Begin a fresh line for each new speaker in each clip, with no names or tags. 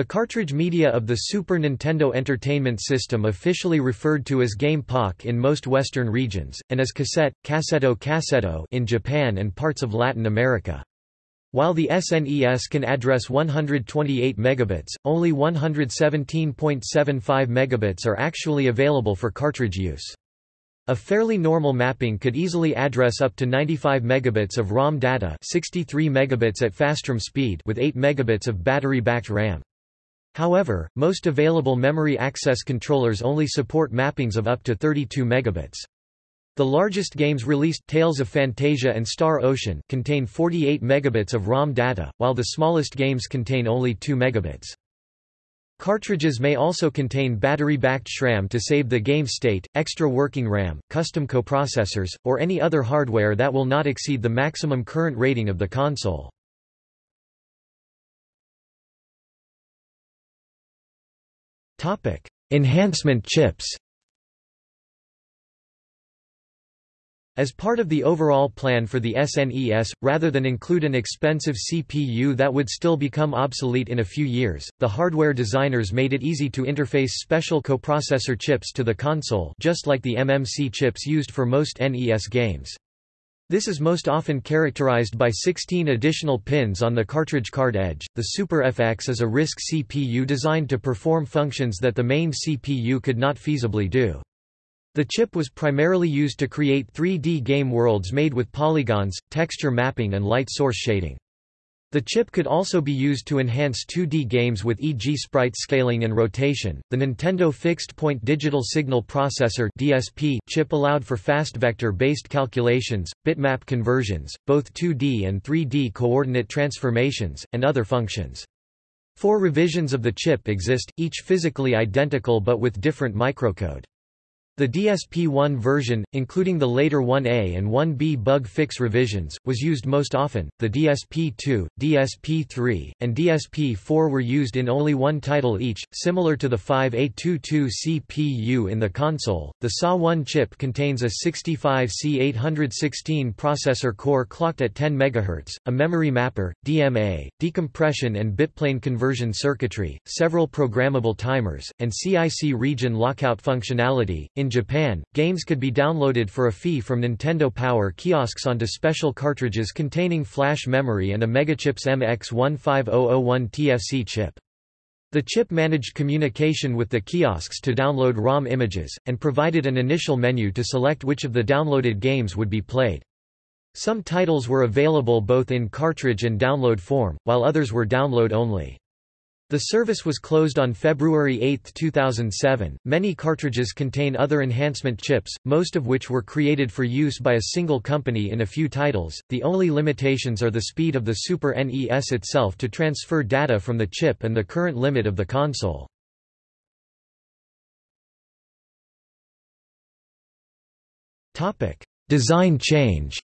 The cartridge media of the Super Nintendo Entertainment System officially referred to as Game Pak in most Western regions, and as cassette, cassetto cassetto in Japan and parts of Latin America. While the SNES can address 128 megabits, only 117.75 megabits are actually available for cartridge use. A fairly normal mapping could easily address up to 95 megabits of ROM data 63 megabits at fastROM speed with 8 megabits of battery-backed RAM. However, most available memory access controllers only support mappings of up to 32 megabits. The largest games released Tales of Phantasia and Star Ocean contain 48 megabits of ROM data, while the smallest games contain only 2 megabits. Cartridges may also contain battery-backed SRAM to save the game state, extra working RAM, custom coprocessors, or any other hardware that will not exceed the maximum current rating of the console. Topic: Enhancement chips. As part of the overall plan for the SNES, rather than include an expensive CPU that would still become obsolete in a few years, the hardware designers made it easy to interface special coprocessor chips to the console just like the MMC chips used for most NES games. This is most often characterized by 16 additional pins on the cartridge card edge. The Super FX is a RISC CPU designed to perform functions that the main CPU could not feasibly do. The chip was primarily used to create 3D game worlds made with polygons, texture mapping and light source shading. The chip could also be used to enhance 2D games with e.g. sprite scaling and rotation. The Nintendo Fixed Point Digital Signal Processor (DSP) chip allowed for fast vector-based calculations, bitmap conversions, both 2D and 3D coordinate transformations, and other functions. Four revisions of the chip exist, each physically identical but with different microcode. The DSP-1 version, including the later 1A and 1B bug fix revisions, was used most often. The DSP-2, DSP-3, and DSP-4 were used in only one title each, similar to the 5A22 CPU in the console. The SA-1 chip contains a 65C816 processor core clocked at 10 MHz, a memory mapper, DMA, decompression and bitplane conversion circuitry, several programmable timers, and CIC region lockout functionality. In Japan, games could be downloaded for a fee from Nintendo Power kiosks onto special cartridges containing flash memory and a Megachips MX15001 TFC chip. The chip managed communication with the kiosks to download ROM images, and provided an initial menu to select which of the downloaded games would be played. Some titles were available both in cartridge and download form, while others were download only. The service was closed on February 8, 2007. Many cartridges contain other enhancement chips, most of which were created for use by a single company in a few titles. The only limitations are the speed of the Super NES itself to transfer data from the chip and the current limit of the console. Topic: Design change.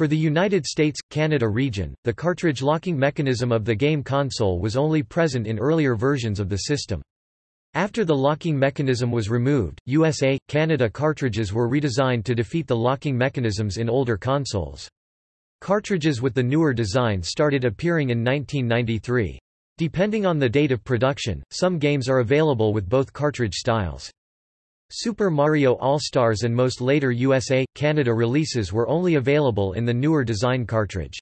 For the United States-Canada region, the cartridge locking mechanism of the game console was only present in earlier versions of the system. After the locking mechanism was removed, USA, Canada cartridges were redesigned to defeat the locking mechanisms in older consoles. Cartridges with the newer design started appearing in 1993. Depending on the date of production, some games are available with both cartridge styles. Super Mario All-Stars and most later USA, Canada releases were only available in the newer design cartridge.